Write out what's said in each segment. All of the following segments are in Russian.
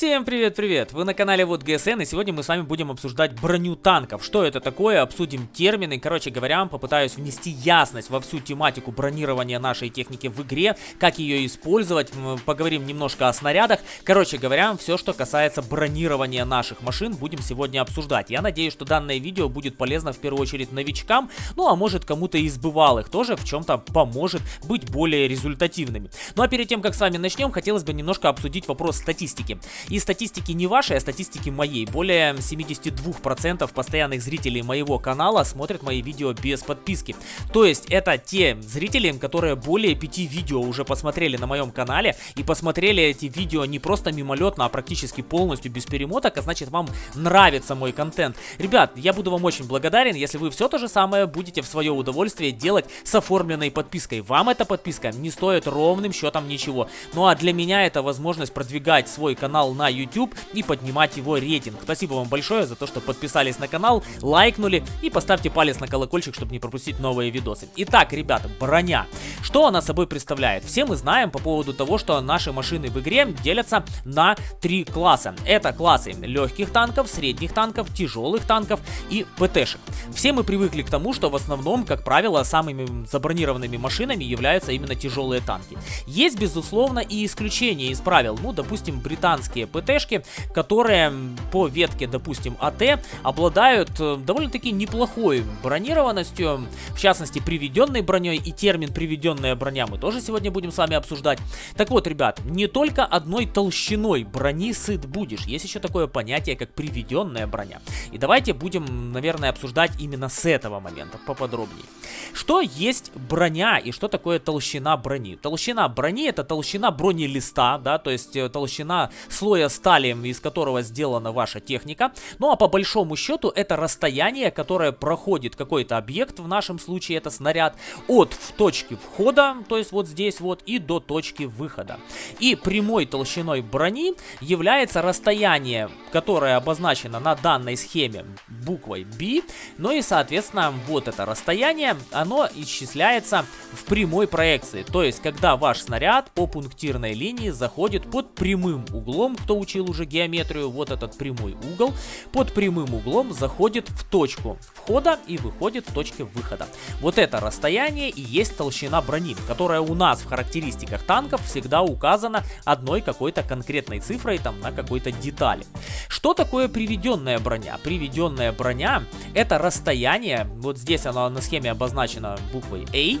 Всем привет-привет! Вы на канале Вот ГСН и сегодня мы с вами будем обсуждать броню танков. Что это такое? Обсудим термины. Короче говоря, попытаюсь внести ясность во всю тематику бронирования нашей техники в игре, как ее использовать, поговорим немножко о снарядах. Короче говоря, все, что касается бронирования наших машин, будем сегодня обсуждать. Я надеюсь, что данное видео будет полезно в первую очередь новичкам, ну а может кому-то из бывалых тоже в чем-то поможет быть более результативными. Ну а перед тем, как с вами начнем, хотелось бы немножко обсудить вопрос статистики. И статистики не вашей, а статистики моей. Более 72% постоянных зрителей моего канала смотрят мои видео без подписки. То есть это те зрители, которые более 5 видео уже посмотрели на моем канале и посмотрели эти видео не просто мимолетно, а практически полностью без перемоток, а значит вам нравится мой контент. Ребят, я буду вам очень благодарен, если вы все то же самое будете в свое удовольствие делать с оформленной подпиской. Вам эта подписка не стоит ровным счетом ничего. Ну а для меня это возможность продвигать свой канал на YouTube и поднимать его рейтинг. Спасибо вам большое за то, что подписались на канал, лайкнули и поставьте палец на колокольчик, чтобы не пропустить новые видосы. Итак, ребята, броня. Что она собой представляет? Все мы знаем по поводу того, что наши машины в игре делятся на три класса. Это классы легких танков, средних танков, тяжелых танков и ПТшек. Все мы привыкли к тому, что в основном, как правило, самыми забронированными машинами являются именно тяжелые танки. Есть, безусловно, и исключения из правил. Ну, допустим, британские ПТшки, которые по ветке, допустим, АТ, обладают э, довольно-таки неплохой бронированностью, в частности, приведенной броней и термин приведенная броня мы тоже сегодня будем с вами обсуждать. Так вот, ребят, не только одной толщиной брони сыт будешь, есть еще такое понятие, как приведенная броня. И давайте будем, наверное, обсуждать именно с этого момента поподробнее. Что есть броня и что такое толщина брони? Толщина брони это толщина бронелиста, да, то есть э, толщина слоя слоя стали, из которого сделана ваша техника. Ну а по большому счету это расстояние, которое проходит какой-то объект, в нашем случае это снаряд, от точки входа, то есть вот здесь вот, и до точки выхода. И прямой толщиной брони является расстояние, которое обозначено на данной схеме буквой B. Ну и соответственно вот это расстояние, оно исчисляется в прямой проекции. То есть когда ваш снаряд по пунктирной линии заходит под прямым углом кто учил уже геометрию, вот этот прямой угол, под прямым углом заходит в точку входа и выходит в точке выхода. Вот это расстояние и есть толщина брони, которая у нас в характеристиках танков всегда указана одной какой-то конкретной цифрой там на какой-то детали. Что такое приведенная броня? Приведенная броня это расстояние, вот здесь оно на схеме обозначено буквой A,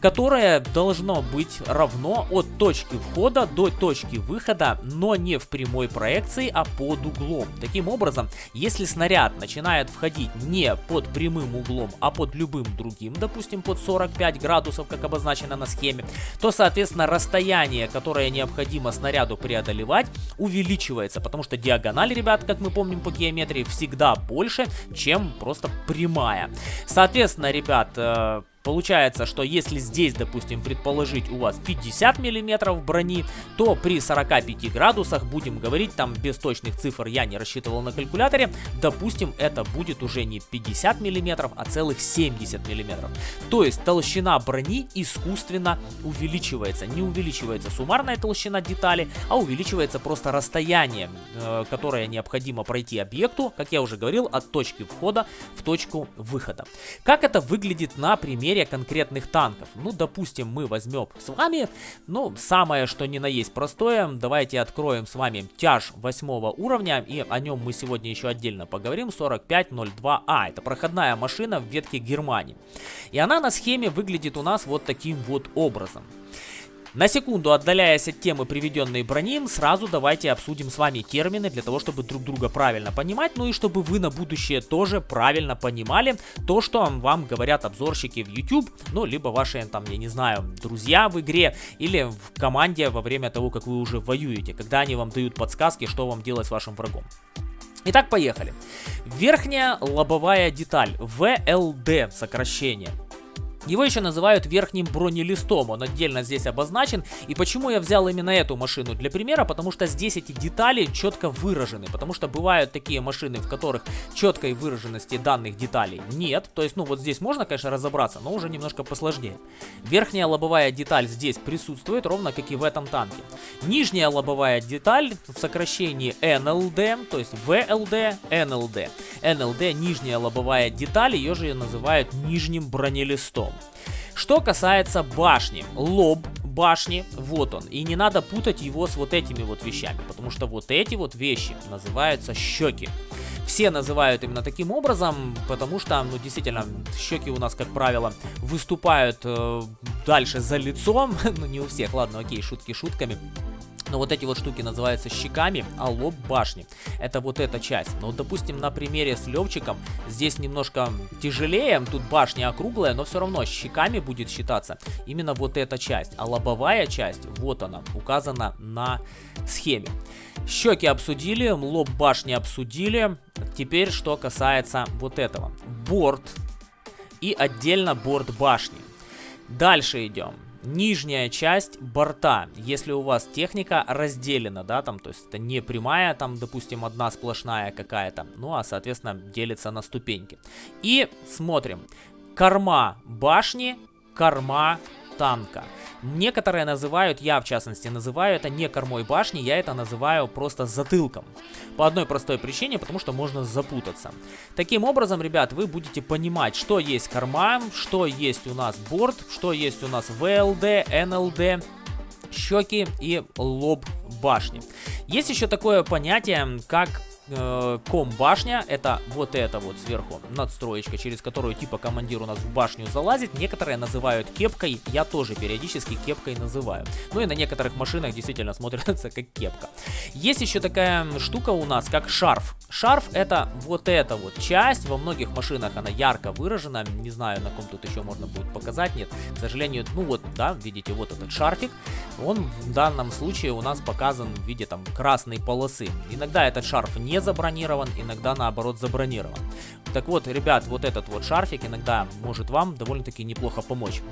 которое должно быть равно от точки входа до точки выхода, но не в прямой проекции, а под углом. Таким образом, если снаряд начинает входить не под прямым углом, а под любым другим, допустим, под 45 градусов, как обозначено на схеме, то, соответственно, расстояние, которое необходимо снаряду преодолевать, увеличивается, потому что диагональ, ребят, как мы помним по геометрии, всегда больше, чем просто прямая. Соответственно, ребят, э, Получается, что если здесь, допустим, предположить у вас 50 миллиметров брони, то при 45 градусах, будем говорить, там без точных цифр я не рассчитывал на калькуляторе, допустим, это будет уже не 50 миллиметров, а целых 70 миллиметров. То есть толщина брони искусственно увеличивается. Не увеличивается суммарная толщина детали, а увеличивается просто расстояние, э, которое необходимо пройти объекту, как я уже говорил, от точки входа в точку выхода. Как это выглядит на примере серия конкретных танков. Ну, допустим, мы возьмем с вами, ну, самое что ни на есть простое. Давайте откроем с вами тяж 8 уровня, и о нем мы сегодня еще отдельно поговорим. 4502А, это проходная машина в ветке Германии. И она на схеме выглядит у нас вот таким вот образом. На секунду отдаляясь от темы приведенной брони, сразу давайте обсудим с вами термины для того, чтобы друг друга правильно понимать, ну и чтобы вы на будущее тоже правильно понимали то, что вам говорят обзорщики в YouTube, ну либо ваши там, я не знаю, друзья в игре или в команде во время того, как вы уже воюете, когда они вам дают подсказки, что вам делать с вашим врагом. Итак, поехали. Верхняя лобовая деталь, VLD сокращение. Его еще называют верхним бронелистом, он отдельно здесь обозначен. И почему я взял именно эту машину для примера? Потому что здесь эти детали четко выражены. Потому что бывают такие машины, в которых четкой выраженности данных деталей нет. То есть, ну вот здесь можно, конечно, разобраться, но уже немножко посложнее. Верхняя лобовая деталь здесь присутствует, ровно как и в этом танке. Нижняя лобовая деталь в сокращении NLD, то есть VLD, NLD. NLD, нижняя лобовая деталь, ее же называют нижним бронелистом. Что касается башни, лоб башни, вот он. И не надо путать его с вот этими вот вещами, потому что вот эти вот вещи называются щеки. Все называют именно таким образом, потому что, ну, действительно, щеки у нас, как правило, выступают э, дальше за лицом. ну, не у всех, ладно, окей, шутки шутками. Но вот эти вот штуки называются щеками, а лоб башни. Это вот эта часть. Но, допустим, на примере с Левчиком здесь немножко тяжелее. Тут башня округлая, но все равно щеками будет считаться именно вот эта часть. А лобовая часть, вот она, указана на схеме. Щеки обсудили, лоб башни обсудили. Теперь, что касается вот этого. Борт и отдельно борт башни. Дальше идем нижняя часть борта, если у вас техника разделена, да, там, то есть это не прямая, там, допустим, одна сплошная какая-то, ну, а, соответственно, делится на ступеньки. И смотрим, корма башни, корма танка. Некоторые называют, я в частности называю это не кормой башни, я это называю просто затылком. По одной простой причине, потому что можно запутаться. Таким образом, ребят, вы будете понимать, что есть корма, что есть у нас борт, что есть у нас ВЛД, НЛД, щеки и лоб башни. Есть еще такое понятие, как э, ком-башня, это вот это вот сверху надстроечка, через которую типа командир у нас в башню залазит. Некоторые называют кепкой, я тоже периодически кепкой называю. Ну и на некоторых машинах действительно смотрится как кепка. Есть еще такая штука у нас, как шарф. Шарф это вот эта вот часть, во многих машинах она ярко выражена, не знаю на ком тут еще можно будет показать, нет, к сожалению, ну вот, да, видите, вот этот шарфик, он в данном случае у нас показан в виде там красной полосы. Иногда этот шарф не забронирован, иногда наоборот забронирован. Так вот, ребят, вот этот вот шарфик иногда может вам довольно-таки неплохо помочь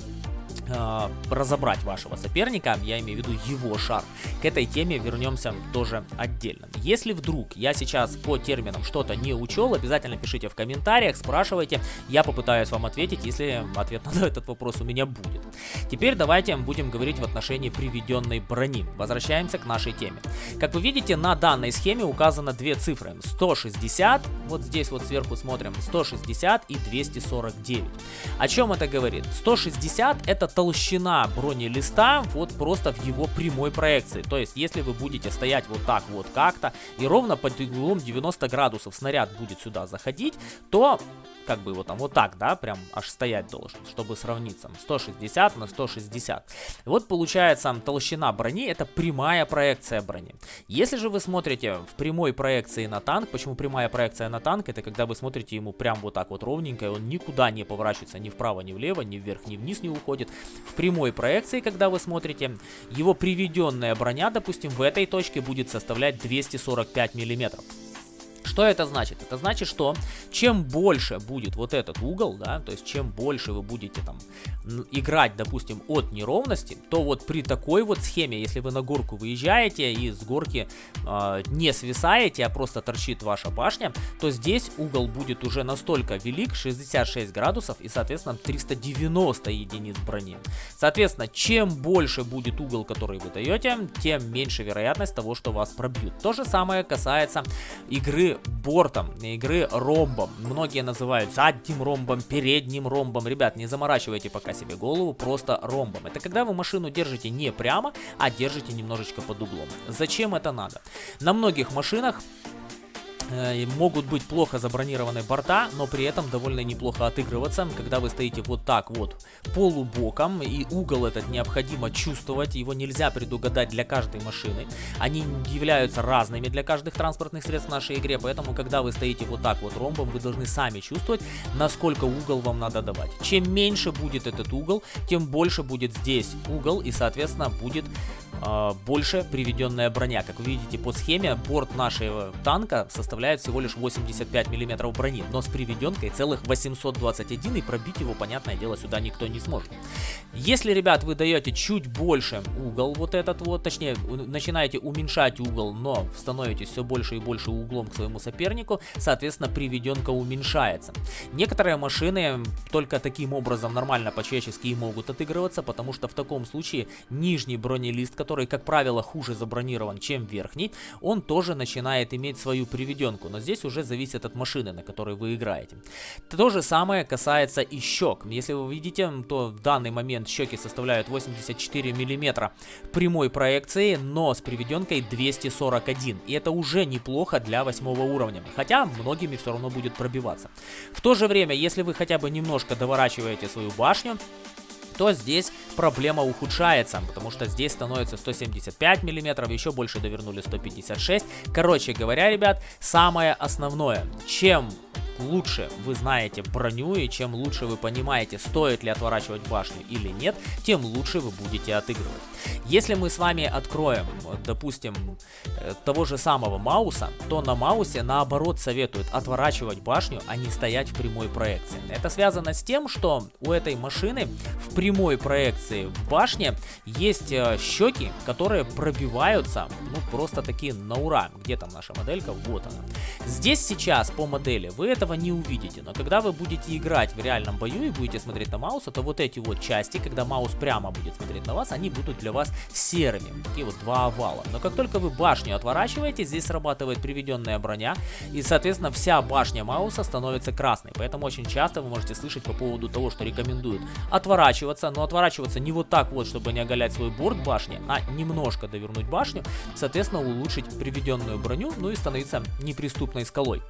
э, разобрать вашего соперника, я имею в виду его шар. К этой теме вернемся тоже отдельно. Если вдруг я сейчас по терминам что-то не учел, обязательно пишите в комментариях, спрашивайте, я попытаюсь вам ответить, если ответ на этот вопрос у меня будет. Теперь давайте будем говорить в отношении приведенной брони. Возвращаемся к нашей теме. Как вы видите, на данной схеме указано две цифры. 160, вот здесь вот сверху смотрим, 160 и 249. О чем это говорит? 160 это толщина бронелиста вот просто в его прямой проекции. То есть, если вы будете стоять вот так вот как-то и ровно под углом 90 градусов снаряд будет сюда заходить, то как бы его там вот так, да, прям аж стоять должен, чтобы сравниться. 160 на 160. Вот получается толщина брони, это прямая проекция брони. Если же вы смотрите в прямой проекции на танк, почему прямая проекция на танк, это когда вы смотрите ему прям вот так вот ровненько, и он никуда не поворачивается ни вправо, ни влево, ни вверх, ни вниз не уходит. В прямой проекции, когда вы смотрите, его приведенная броня, допустим, в этой точке будет составлять 245 миллиметров. Что это значит? Это значит, что чем больше будет вот этот угол, да, то есть чем больше вы будете там играть, допустим, от неровности, то вот при такой вот схеме, если вы на горку выезжаете и с горки э, не свисаете, а просто торчит ваша башня, то здесь угол будет уже настолько велик, 66 градусов и, соответственно, 390 единиц брони. Соответственно, чем больше будет угол, который вы даете, тем меньше вероятность того, что вас пробьют. То же самое касается игры бортом, игры ромбом. Многие называют задним ромбом, передним ромбом. Ребят, не заморачивайте пока себе голову, просто ромбом. Это когда вы машину держите не прямо, а держите немножечко под углом. Зачем это надо? На многих машинах Э, могут быть плохо забронированы борта, но при этом довольно неплохо отыгрываться, когда вы стоите вот так вот полубоком, и угол этот необходимо чувствовать, его нельзя предугадать для каждой машины. Они являются разными для каждых транспортных средств в нашей игре, поэтому когда вы стоите вот так вот ромбом, вы должны сами чувствовать, насколько угол вам надо давать. Чем меньше будет этот угол, тем больше будет здесь угол, и соответственно будет больше приведенная броня. Как вы видите по схеме, борт нашего танка составляет всего лишь 85 миллиметров брони, но с приведенкой целых 821 и пробить его, понятное дело, сюда никто не сможет. Если, ребят, вы даете чуть больше угол вот этот вот, точнее, начинаете уменьшать угол, но становитесь все больше и больше углом к своему сопернику, соответственно, приведенка уменьшается. Некоторые машины только таким образом нормально по-человечески могут отыгрываться, потому что в таком случае нижний бронелист, который, как правило, хуже забронирован, чем верхний, он тоже начинает иметь свою приведенку, но здесь уже зависит от машины, на которой вы играете. То же самое касается и щек. Если вы видите, то в данный момент щеки составляют 84 миллиметра прямой проекции, но с приведенкой 241. И это уже неплохо для восьмого уровня, хотя многими все равно будет пробиваться. В то же время, если вы хотя бы немножко доворачиваете свою башню, то здесь проблема ухудшается, потому что здесь становится 175 миллиметров, еще больше довернули 156. Короче говоря, ребят, самое основное, чем лучше вы знаете броню и чем лучше вы понимаете, стоит ли отворачивать башню или нет, тем лучше вы будете отыгрывать. Если мы с вами откроем, допустим, э, того же самого Мауса, то на Маусе наоборот советуют отворачивать башню, а не стоять в прямой проекции. Это связано с тем, что у этой машины в прямой проекции в башне есть э, щеки, которые пробиваются, ну просто такие на ура. Где там наша моделька? Вот она. Здесь сейчас по модели вы этого не увидите, но когда вы будете играть в реальном бою и будете смотреть на Мауса, то вот эти вот части, когда Маус прямо будет смотреть на вас, они будут для вас серыми. Такие вот два овала. Но как только вы башню отворачиваете, здесь срабатывает приведенная броня. И, соответственно, вся башня Мауса становится красной. Поэтому очень часто вы можете слышать по поводу того, что рекомендуют отворачиваться. Но отворачиваться не вот так вот, чтобы не оголять свой борт башни, а немножко довернуть башню. Соответственно, улучшить приведенную броню, ну и становиться неприступной скалой.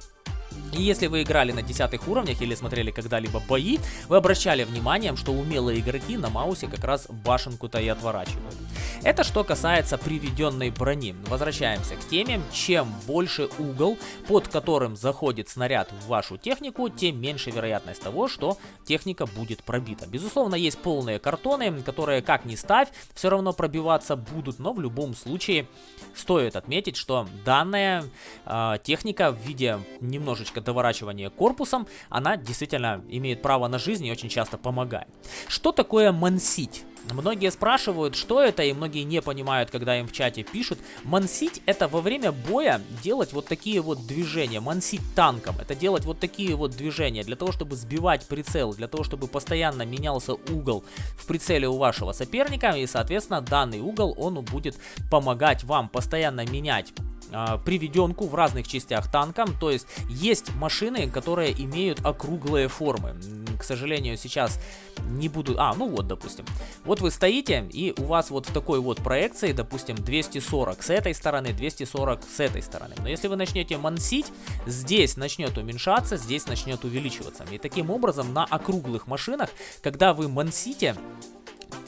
И если вы играли на десятых уровнях или смотрели когда-либо бои, вы обращали внимание, что умелые игроки на маусе как раз башенку-то и отворачивают. Это что касается приведенной брони. Возвращаемся к теме. Чем больше угол, под которым заходит снаряд в вашу технику, тем меньше вероятность того, что техника будет пробита. Безусловно, есть полные картоны, которые как ни ставь, все равно пробиваться будут, но в любом случае стоит отметить, что данная э, техника в виде немножечко немножечко доворачивания корпусом, она действительно имеет право на жизнь и очень часто помогает. Что такое мансить? Многие спрашивают, что это, и многие не понимают, когда им в чате пишут. Мансить это во время боя делать вот такие вот движения. Мансить танком это делать вот такие вот движения для того, чтобы сбивать прицел, для того, чтобы постоянно менялся угол в прицеле у вашего соперника. И, соответственно, данный угол, он будет помогать вам постоянно менять приведенку в разных частях танка. То есть есть машины, которые имеют округлые формы. К сожалению, сейчас не буду... А, ну вот, допустим. Вот вы стоите, и у вас вот в такой вот проекции, допустим, 240 с этой стороны, 240 с этой стороны. Но если вы начнете мансить, здесь начнет уменьшаться, здесь начнет увеличиваться. И таким образом на округлых машинах, когда вы мансите,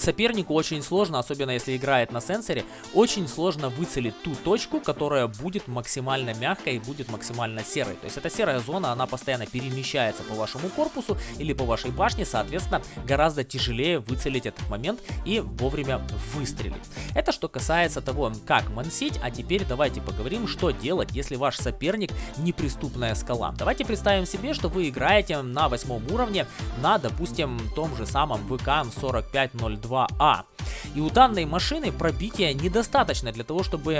сопернику очень сложно, особенно если играет на сенсоре, очень сложно выцелить ту точку, которая будет максимально мягкой и будет максимально серой. То есть эта серая зона, она постоянно перемещается по вашему корпусу или по вашей башне, соответственно, гораздо тяжелее выцелить этот момент и вовремя выстрелить. Это что касается того, как мансить, а теперь давайте поговорим, что делать, если ваш соперник неприступная скала. Давайте представим себе, что вы играете на восьмом уровне на, допустим, том же самом ВК 4502 2А. И у данной машины пробития недостаточно для того, чтобы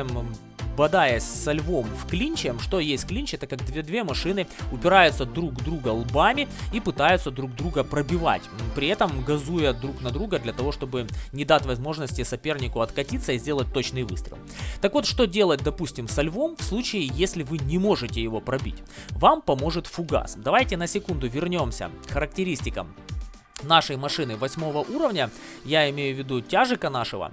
бодаясь со львом в клинче. Что есть клинч? Это как две-две машины упираются друг друга лбами и пытаются друг друга пробивать. При этом газуя друг на друга для того, чтобы не дать возможности сопернику откатиться и сделать точный выстрел. Так вот, что делать, допустим, со львом в случае, если вы не можете его пробить? Вам поможет фугас. Давайте на секунду вернемся к характеристикам нашей машины восьмого уровня, я имею в виду тяжика нашего,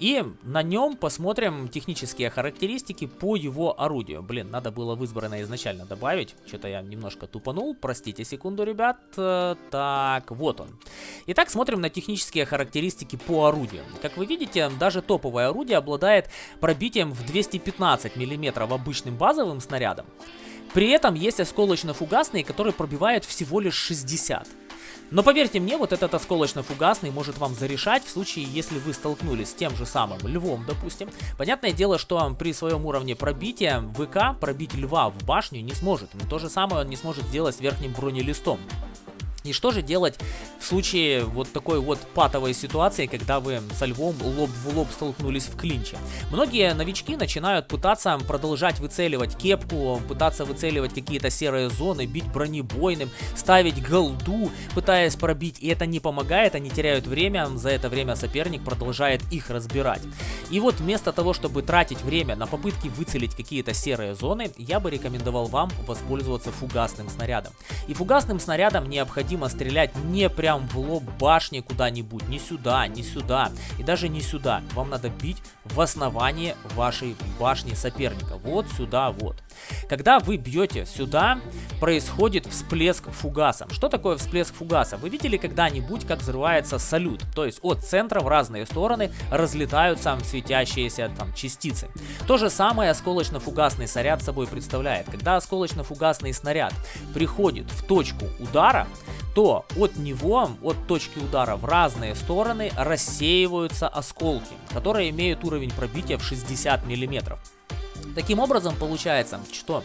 и на нем посмотрим технические характеристики по его орудию. Блин, надо было в избранное изначально добавить. Что-то я немножко тупанул. Простите секунду, ребят. Э, так, вот он. Итак, смотрим на технические характеристики по орудию. Как вы видите, даже топовое орудие обладает пробитием в 215 мм обычным базовым снарядом. При этом есть осколочно-фугасные, которые пробивают всего лишь 60 мм. Но поверьте мне, вот этот осколочно-фугасный может вам зарешать в случае, если вы столкнулись с тем же самым львом, допустим. Понятное дело, что при своем уровне пробития ВК пробить льва в башню не сможет. Но то же самое он не сможет сделать с верхним бронелистом. И что же делать в случае вот такой вот патовой ситуации, когда вы со львом лоб в лоб столкнулись в клинче? Многие новички начинают пытаться продолжать выцеливать кепку, пытаться выцеливать какие-то серые зоны, бить бронебойным, ставить голду, пытаясь пробить, и это не помогает, они теряют время, за это время соперник продолжает их разбирать. И вот вместо того, чтобы тратить время на попытки выцелить какие-то серые зоны, я бы рекомендовал вам воспользоваться фугасным снарядом. И фугасным снарядом необходимо необходимо стрелять не прям в лоб башни куда-нибудь, не сюда, не сюда и даже не сюда. Вам надо бить в основание вашей башни соперника, вот сюда вот. Когда вы бьете сюда, происходит всплеск фугаса. Что такое всплеск фугаса? Вы видели когда-нибудь, как взрывается салют? То есть от центра в разные стороны разлетаются светящиеся там частицы. То же самое осколочно-фугасный снаряд собой представляет. Когда осколочно-фугасный снаряд приходит в точку удара, то от него, от точки удара в разные стороны рассеиваются осколки, которые имеют уровень пробития в 60 миллиметров. Таким образом, получается, что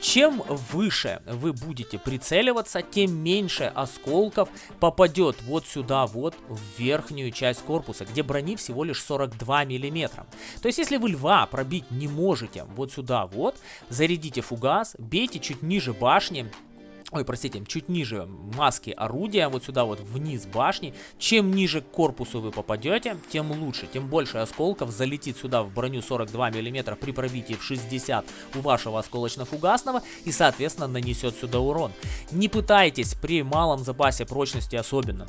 чем выше вы будете прицеливаться, тем меньше осколков попадет вот сюда вот в верхнюю часть корпуса, где брони всего лишь 42 миллиметра. То есть, если вы льва пробить не можете вот сюда вот, зарядите фугас, бейте чуть ниже башни, ой, простите, чуть ниже маски орудия, вот сюда вот вниз башни. Чем ниже к корпусу вы попадете, тем лучше, тем больше осколков залетит сюда в броню 42 мм при пробитии в 60 у вашего осколочно-фугасного и, соответственно, нанесет сюда урон. Не пытайтесь при малом запасе прочности особенно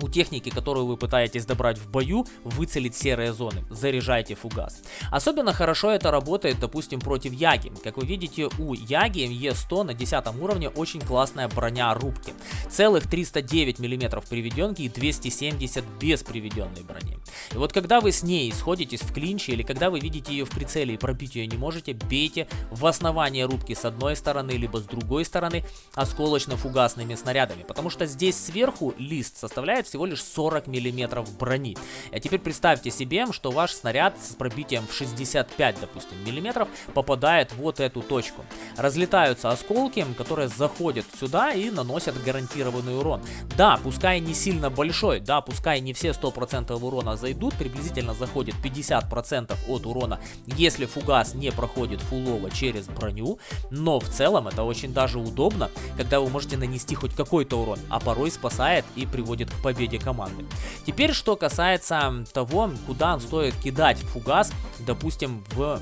у техники, которую вы пытаетесь добрать в бою, выцелить серые зоны. Заряжайте фугас. Особенно хорошо это работает, допустим, против Яги. Как вы видите, у Яги Е100 на 10 уровне очень классная броня рубки. Целых 309 мм приведенки и 270 без приведенной брони. И вот когда вы с ней сходитесь в клинче или когда вы видите ее в прицеле и пробить ее не можете, бейте в основание рубки с одной стороны либо с другой стороны осколочно-фугасными снарядами. Потому что здесь сверху лист составляет всего лишь 40 миллиметров брони. А теперь представьте себе, что ваш снаряд с пробитием в 65, допустим, миллиметров попадает вот эту точку. Разлетаются осколки, которые заходят сюда и наносят гарантированный урон. Да, пускай не сильно большой, да, пускай не все 100% урона зайдут, приблизительно заходит 50% от урона, если фугас не проходит фулово через броню, но в целом это очень даже удобно, когда вы можете нанести хоть какой-то урон, а порой спасает и приводит к победе команды. Теперь, что касается того, куда стоит кидать фугас, допустим, в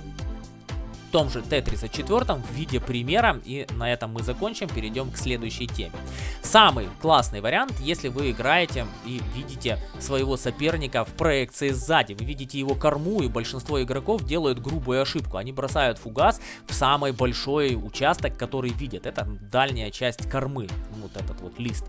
том же Т-34 в виде примера. И на этом мы закончим, перейдем к следующей теме. Самый классный вариант, если вы играете и видите своего соперника в проекции сзади. Вы видите его корму, и большинство игроков делают грубую ошибку. Они бросают фугас в самый большой участок, который видят. Это дальняя часть кормы, вот этот вот лист.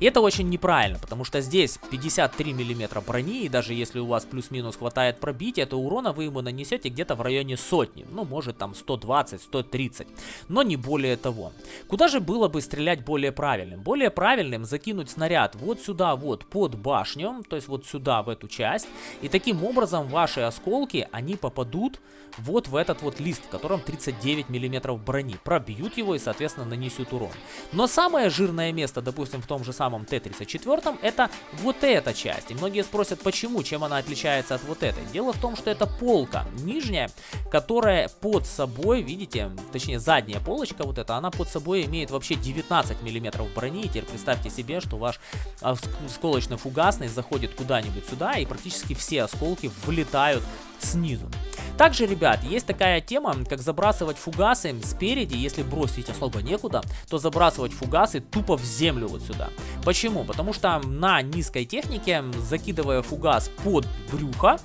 И это очень неправильно, потому что здесь 53 миллиметра брони, и даже если у вас плюс-минус хватает пробития, то урона вы ему нанесете где-то в районе сотни. Ну, может там 120-130, но не более того. Куда же было бы стрелять более правильным? Более правильным закинуть снаряд вот сюда вот под башню, то есть вот сюда в эту часть, и таким образом ваши осколки, они попадут вот в этот вот лист, в котором 39 миллиметров брони, пробьют его и соответственно нанесут урон. Но самое жирное место, допустим в том же самом Т-34, это вот эта часть. И многие спросят, почему, чем она отличается от вот этой. Дело в том, что это полка нижняя, которая под собой, видите, точнее задняя полочка вот эта, она под собой имеет вообще 19 миллиметров брони. И теперь представьте себе, что ваш осколочно-фугасный заходит куда-нибудь сюда и практически все осколки вылетают снизу. Также, ребят, есть такая тема, как забрасывать фугасы спереди, если бросить особо некуда, то забрасывать фугасы тупо в землю вот сюда. Почему? Потому что на низкой технике, закидывая фугас под брюхо,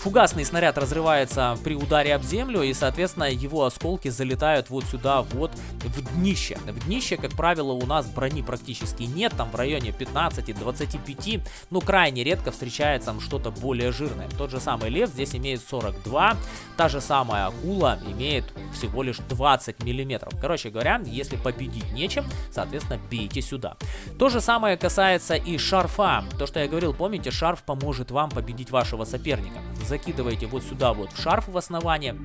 Фугасный снаряд разрывается при ударе об землю, и, соответственно, его осколки залетают вот сюда, вот в днище. В днище, как правило, у нас брони практически нет, там в районе 15-25, ну, крайне редко встречается что-то более жирное. Тот же самый лев здесь имеет 42, та же самая акула имеет всего лишь 20 миллиметров. Короче говоря, если победить нечем, соответственно, бейте сюда. То же самое касается и шарфа. То, что я говорил, помните, шарф поможет вам победить вашего соперника. Закидываете вот сюда вот шарф в основание,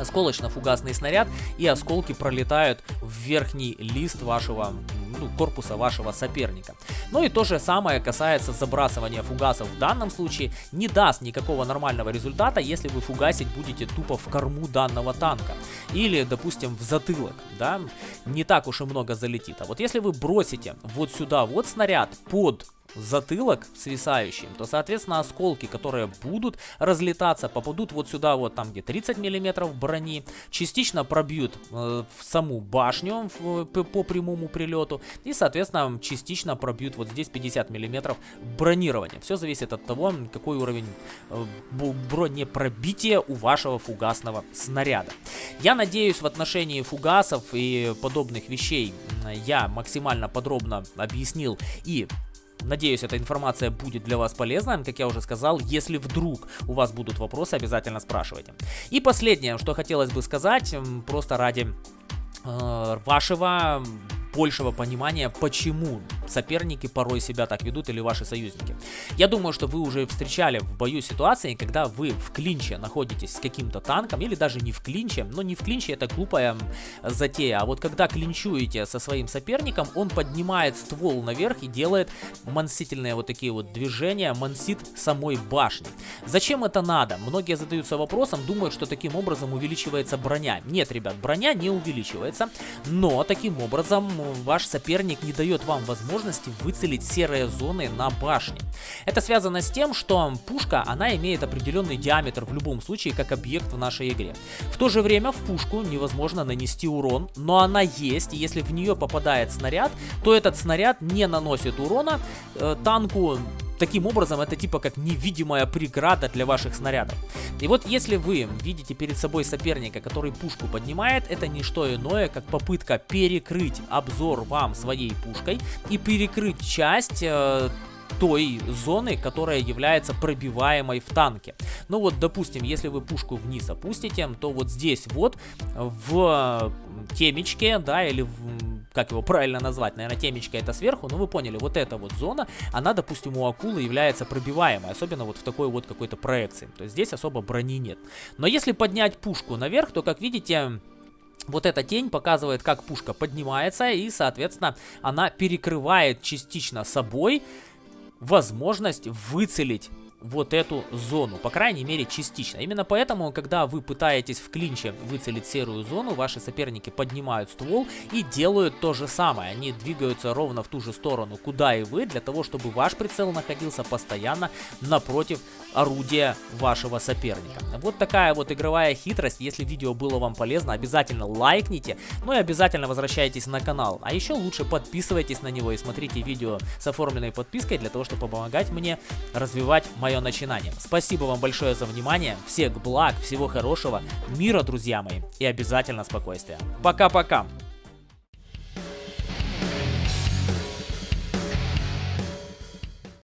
осколочно-фугасный снаряд, и осколки пролетают в верхний лист вашего ну, корпуса вашего соперника. Ну и то же самое касается забрасывания фугасов в данном случае. Не даст никакого нормального результата, если вы фугасить будете тупо в корму данного танка. Или, допустим, в затылок, да, не так уж и много залетит. А вот если вы бросите вот сюда вот снаряд под затылок свисающим, то, соответственно, осколки, которые будут разлетаться, попадут вот сюда, вот там, где 30 миллиметров брони, частично пробьют э, саму башню в, по прямому прилету и, соответственно, частично пробьют вот здесь 50 миллиметров бронирования. Все зависит от того, какой уровень э, бронепробития у вашего фугасного снаряда. Я надеюсь, в отношении фугасов и подобных вещей я максимально подробно объяснил и Надеюсь, эта информация будет для вас полезна. Как я уже сказал, если вдруг у вас будут вопросы, обязательно спрашивайте. И последнее, что хотелось бы сказать, просто ради э, вашего большего понимания, почему соперники порой себя так ведут или ваши союзники. Я думаю, что вы уже встречали в бою ситуации, когда вы в клинче находитесь с каким-то танком, или даже не в клинче, но не в клинче это глупая затея, а вот когда клинчуете со своим соперником, он поднимает ствол наверх и делает мансительные вот такие вот движения, мансит самой башни. Зачем это надо? Многие задаются вопросом, думают, что таким образом увеличивается броня. Нет, ребят, броня не увеличивается, но таким образом ваш соперник не дает вам возможности выцелить серые зоны на башне. Это связано с тем, что пушка, она имеет определенный диаметр в любом случае, как объект в нашей игре. В то же время в пушку невозможно нанести урон, но она есть, и если в нее попадает снаряд, то этот снаряд не наносит урона э, танку Таким образом, это типа как невидимая преграда для ваших снарядов. И вот если вы видите перед собой соперника, который пушку поднимает, это не что иное, как попытка перекрыть обзор вам своей пушкой и перекрыть часть э, той зоны, которая является пробиваемой в танке. Ну вот, допустим, если вы пушку вниз опустите, то вот здесь вот в темечке, да, или в как его правильно назвать, наверное, темечко это сверху, но вы поняли, вот эта вот зона, она, допустим, у акулы является пробиваемой, особенно вот в такой вот какой-то проекции, то есть здесь особо брони нет. Но если поднять пушку наверх, то, как видите, вот эта тень показывает, как пушка поднимается, и, соответственно, она перекрывает частично собой возможность выцелить вот эту зону, по крайней мере частично. Именно поэтому, когда вы пытаетесь в клинче выцелить серую зону, ваши соперники поднимают ствол и делают то же самое. Они двигаются ровно в ту же сторону, куда и вы, для того, чтобы ваш прицел находился постоянно напротив орудия вашего соперника. Вот такая вот игровая хитрость. Если видео было вам полезно, обязательно лайкните, ну и обязательно возвращайтесь на канал. А еще лучше подписывайтесь на него и смотрите видео с оформленной подпиской, для того, чтобы помогать мне развивать мое начинание. Спасибо вам большое за внимание, всех благ, всего хорошего, мира, друзья мои, и обязательно спокойствия. Пока-пока!